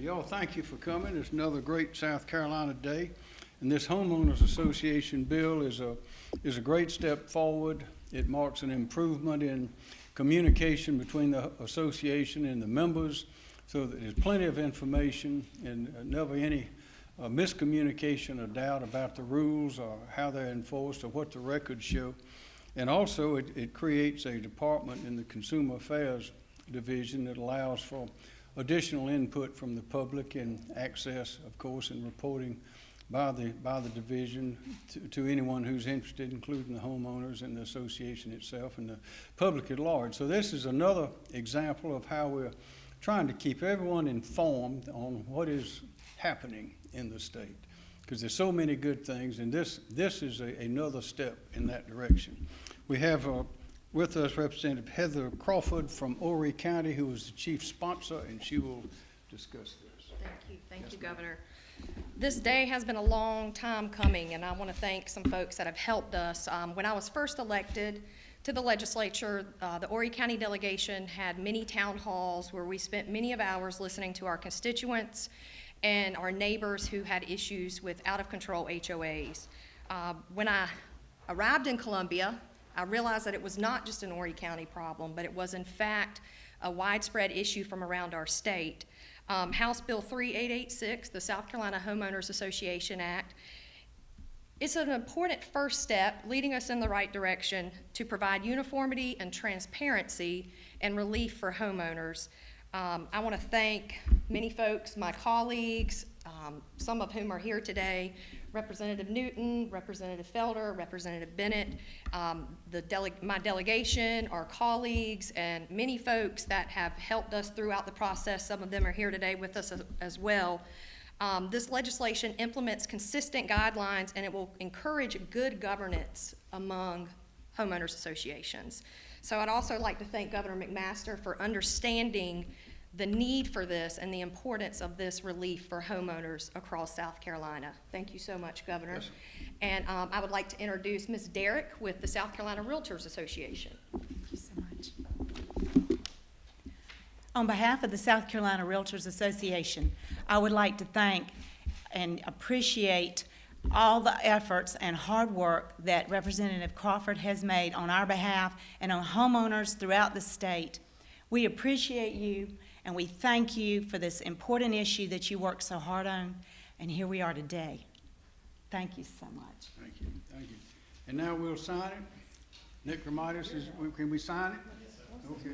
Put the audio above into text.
Y'all, thank you for coming. It's another great South Carolina day. And this homeowners association bill is a, is a great step forward. It marks an improvement in communication between the association and the members so that there's plenty of information and never any uh, miscommunication or doubt about the rules or how they're enforced or what the records show. And also, it, it creates a department in the Consumer Affairs Division that allows for additional input from the public and access, of course, and reporting by the, by the division to, to anyone who's interested, including the homeowners and the association itself and the public at large. So this is another example of how we're trying to keep everyone informed on what is happening in the state. Because there's so many good things, and this, this is a, another step in that direction. We have uh, with us Representative Heather Crawford from Horry County, who is the chief sponsor, and she will discuss this. Thank you, thank you, Governor. This day has been a long time coming, and I want to thank some folks that have helped us. Um, When I was first elected to the legislature, uh, the Horry County delegation had many town halls where we spent many of hours listening to our constituents and our neighbors who had issues with out-of-control HOAs. Uh, When I arrived in Columbia, I realized that it was not just an Horry County problem, but it was in fact a widespread issue from around our state. Um, House Bill 3886, the South Carolina Homeowners Association Act, it's an important first step leading us in the right direction to provide uniformity and transparency and relief for homeowners. Um, I want to thank many folks, my colleagues, um, some of whom are here today, Representative Newton, Representative Felder, Representative Bennett, um, the my delegation, our colleagues, and many folks that have helped us throughout the process. Some of them are here today with us as, as well. Um, this legislation implements consistent guidelines and it will encourage good governance among homeowners associations. So I'd also like to thank Governor McMaster for understanding the need for this and the importance of this relief for homeowners across South Carolina. Thank you so much, Governor. Yes. And um, I would like to introduce Ms. Derrick with the South Carolina Realtors Association. Thank you so much. On behalf of the South Carolina Realtors Association, I would like to thank and appreciate all the efforts and hard work that Representative Crawford has made on our behalf and on homeowners throughout the state. We appreciate you and we thank you for this important issue that you worked so hard on, and here we are today. Thank you so much. Thank you, thank you. And now we'll sign it. Nick Romitis is, can we sign it? Okay.